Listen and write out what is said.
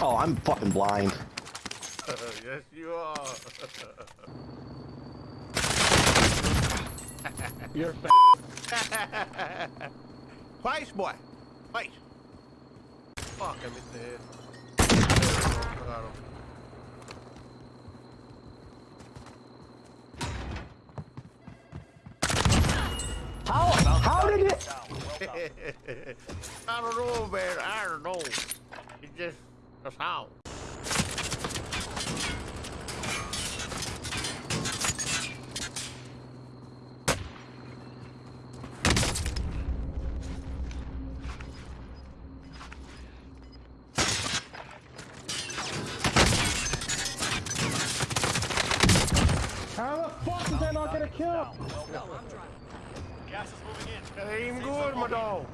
Oh, I'm fucking blind. yes, you are. You're fa- Face, boy. Face. Fuck, I missed the head. Claro. How? How did it? I don't know, man. I don't know. It just, that's how. How the fuck is that not gonna kill? That ain't even good, my dog.